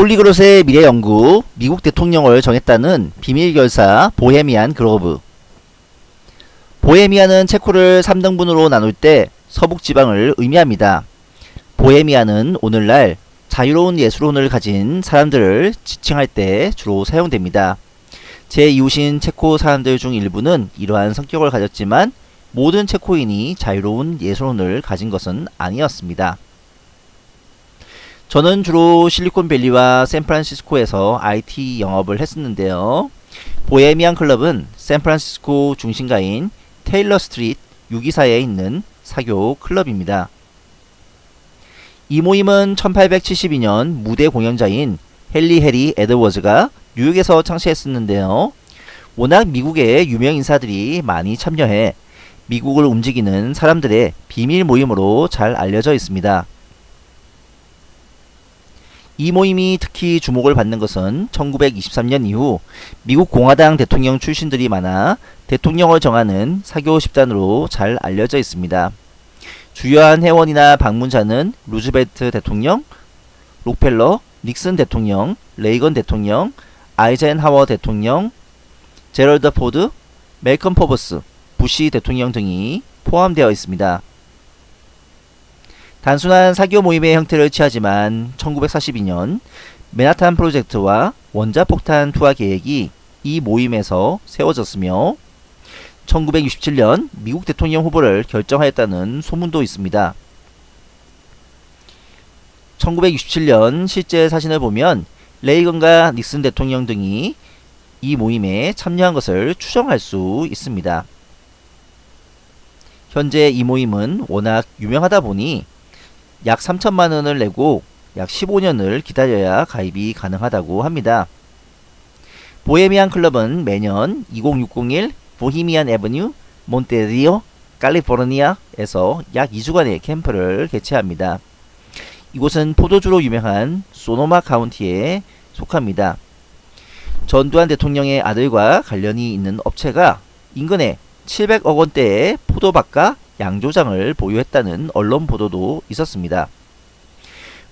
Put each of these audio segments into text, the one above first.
폴리그롯의 미래 연구, 미국 대통령을 정했다는 비밀 결사 보헤미안 그로브. 보헤미안은 체코를 3등분으로 나눌 때 서북 지방을 의미합니다. 보헤미안은 오늘날 자유로운 예술혼을 가진 사람들을 지칭할 때 주로 사용됩니다. 제 이웃인 체코 사람들 중 일부는 이러한 성격을 가졌지만 모든 체코인이 자유로운 예술혼을 가진 것은 아니었습니다. 저는 주로 실리콘밸리와 샌프란시스코에서 IT 영업을 했었는데요. 보헤미안 클럽은 샌프란시스코 중심가인 테일러 스트리트 624에 있는 사교 클럽입니다. 이 모임은 1872년 무대 공연자인 헨리 해리 에드워즈가 뉴욕에서 창시했었는데요. 워낙 미국의 유명 인사들이 많이 참여해 미국을 움직이는 사람들의 비밀 모임으로 잘 알려져 있습니다. 이 모임이 특히 주목을 받는 것은 1923년 이후 미국 공화당 대통령 출신들이 많아 대통령을 정하는 사교 집단으로 잘 알려져 있습니다. 주요한 회원이나 방문자는 루즈벨트 대통령, 록펠러, 닉슨 대통령, 레이건 대통령, 아이젠하워 대통령, 제럴드 포드, 말콤 포브스, 부시 대통령 등이 포함되어 있습니다. 단순한 사교 모임의 형태를 취하지만 1942년 맨하탄 프로젝트와 원자폭탄 투하 계획이 이 모임에서 세워졌으며 1967년 미국 대통령 후보를 결정하였다는 소문도 있습니다. 1967년 실제 사진을 보면 레이건과 닉슨 대통령 등이 이 모임에 참여한 것을 추정할 수 있습니다. 현재 이 모임은 워낙 유명하다 보니 약 3천만 원을 내고 약 15년을 기다려야 가입이 가능하다고 합니다. 보헤미안 클럽은 매년 20601 보히미안 에버뉴 몬테리오 칼리포르니아에서 약 2주간의 캠프를 개최합니다. 이곳은 포도주로 유명한 소노마 카운티에 속합니다. 전두환 대통령의 아들과 관련이 있는 업체가 인근에 700억 원대의 포도밭과 양조장을 보유했다는 언론 보도도 있었습니다.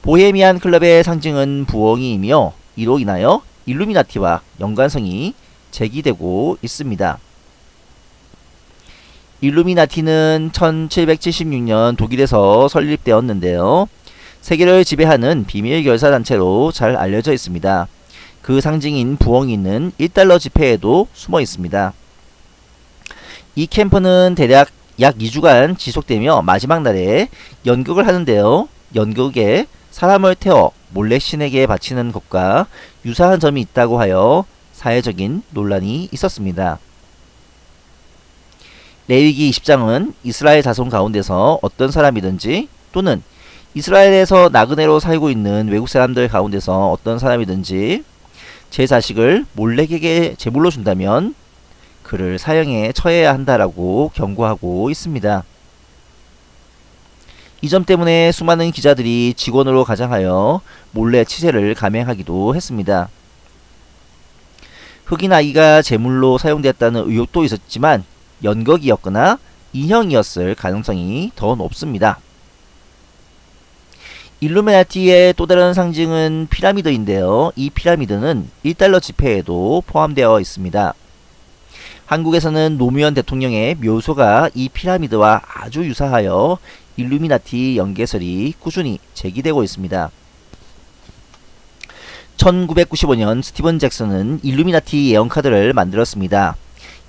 보헤미안 클럽의 상징은 부엉이이며 이로 인하여 일루미나티와 연관성이 제기되고 있습니다. 일루미나티는 1776년 독일에서 설립되었는데요. 세계를 지배하는 비밀 결사 단체로 잘 알려져 있습니다. 그 상징인 부엉이는 1달러 지폐에도 숨어 있습니다. 이 캠프는 대략 약 2주간 지속되며 마지막 날에 연극을 하는데요. 연극에 사람을 태워 몰래 신에게 바치는 것과 유사한 점이 있다고 하여 사회적인 논란이 있었습니다. 레위기 20장은 이스라엘 자손 가운데서 어떤 사람이든지 또는 이스라엘에서 나그네로 살고 있는 외국 사람들 가운데서 어떤 사람이든지 제 자식을 몰래에게 제물로 준다면 그를 사형에 처해야 한다라고 경고하고 있습니다. 이 점 때문에 수많은 기자들이 직원으로 가장하여 몰래 취재를 감행하기도 했습니다. 흑인 아이가 제물로 사용되었다는 의혹도 있었지만 연극이었거나 인형이었을 가능성이 더 높습니다. 일루미나티의 또 다른 상징은 피라미드인데요. 이 피라미드는 1달러 지폐에도 포함되어 있습니다. 한국에서는 노무현 대통령의 묘소가 이 피라미드와 아주 유사하여 일루미나티 연계설이 꾸준히 제기되고 있습니다. 1995년 스티븐 잭슨은 일루미나티 예언카드를 만들었습니다.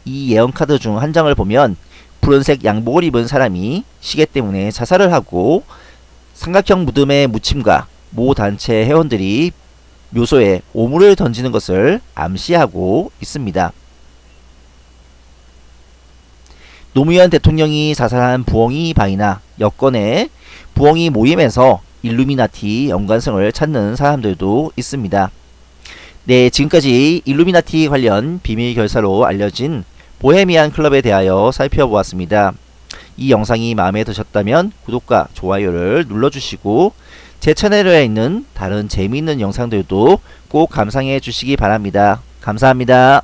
이 예언카드 중 한 장을 보면 푸른색 양복을 입은 사람이 시계 때문에 자살을 하고 삼각형 무덤의 무침과 모 단체 회원들이 묘소에 오물을 던지는 것을 암시하고 있습니다. 노무현 대통령이 자살한 부엉이 바이나 여건의 부엉이 모임에서 일루미나티 연관성을 찾는 사람들도 있습니다. 네, 지금까지 일루미나티 관련 비밀 결사로 알려진 보헤미안 클럽에 대하여 살펴보았습니다. 이 영상이 마음에 드셨다면 구독과 좋아요를 눌러주시고 제 채널에 있는 다른 재미있는 영상들도 꼭 감상해 주시기 바랍니다. 감사합니다.